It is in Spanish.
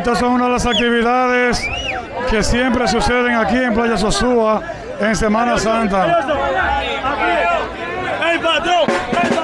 Estas son una de las actividades que siempre suceden aquí en Playa Sosúa en Semana Santa. ¡Ey, patrón! ¡Ey,